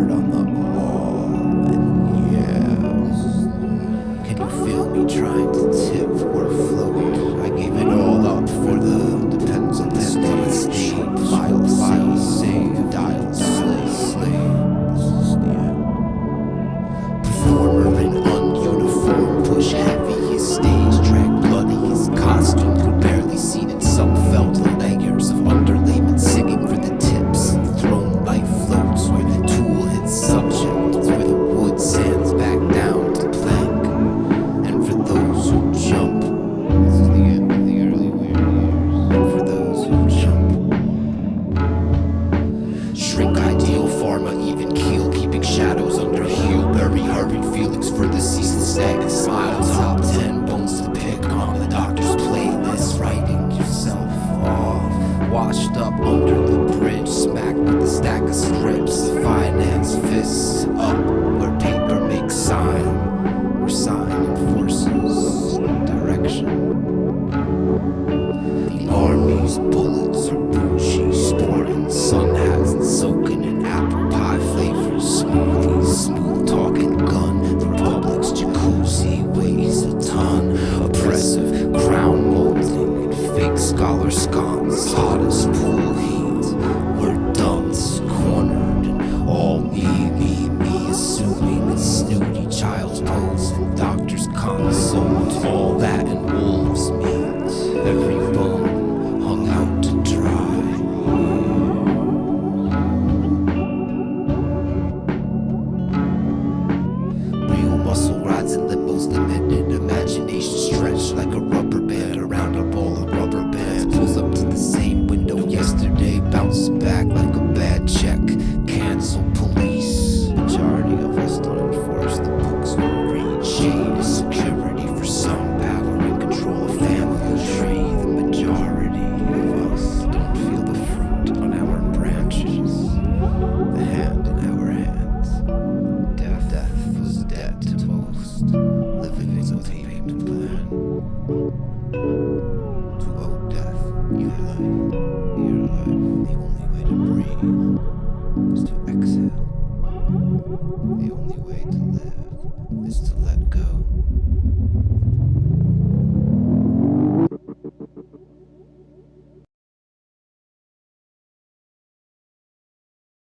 word on the Drink ideal pharma even keel Keeping shadows under heel Bury hurried feelings for the season stagnant. smile. Top ten bones to pick on the doctor's playlist Writing yourself off. Washed up under the bridge Smacked with a stack of strips. Finance fists up where paper makes sign. Where sign forces direction. The army's bullet All that and wolves meat, every